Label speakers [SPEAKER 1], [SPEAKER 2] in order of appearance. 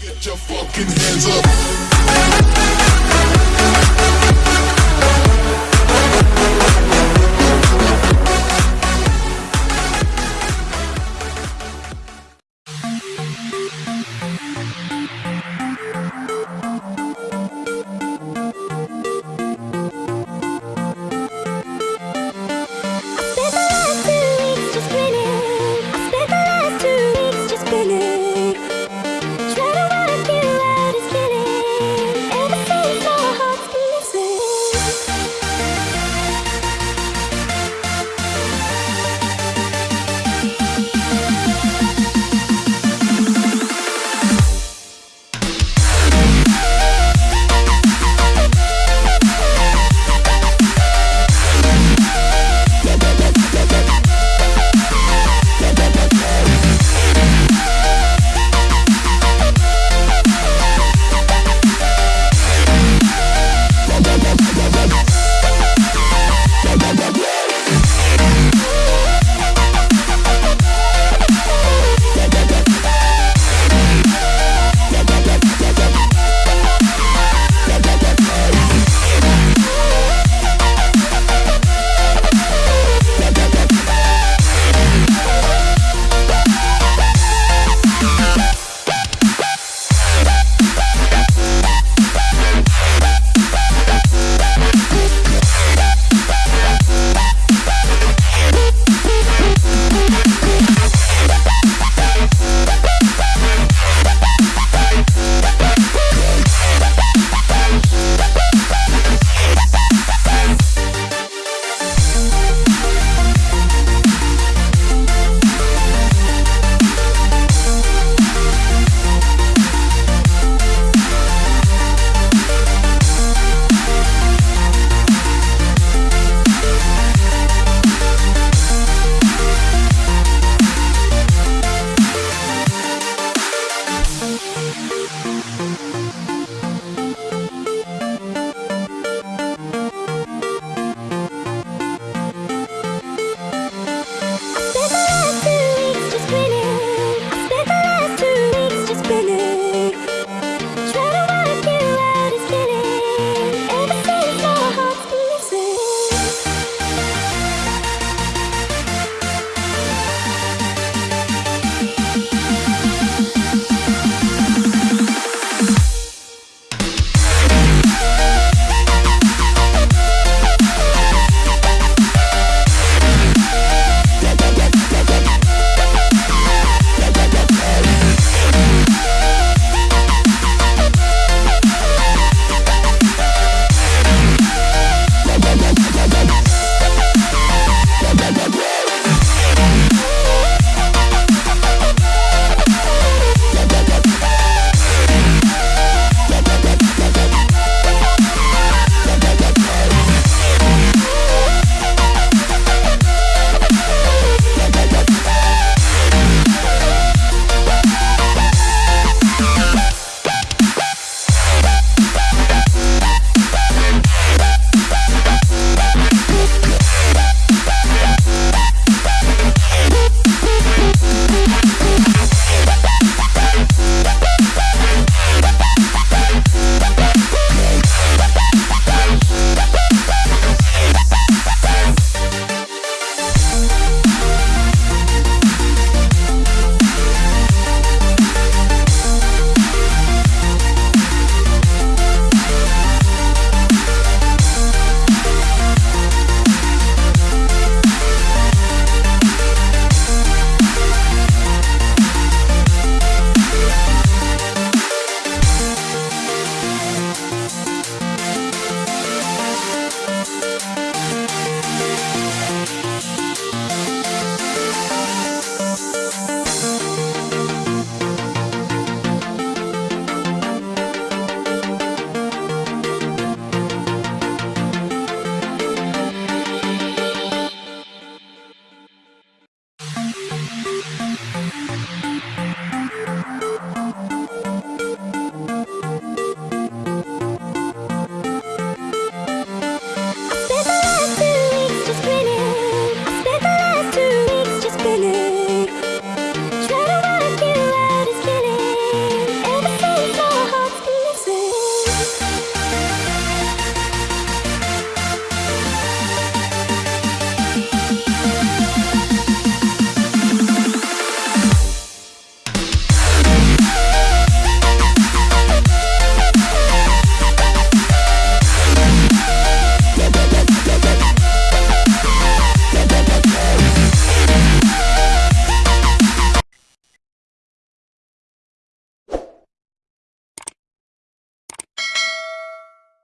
[SPEAKER 1] Get your fucking hands up. うん。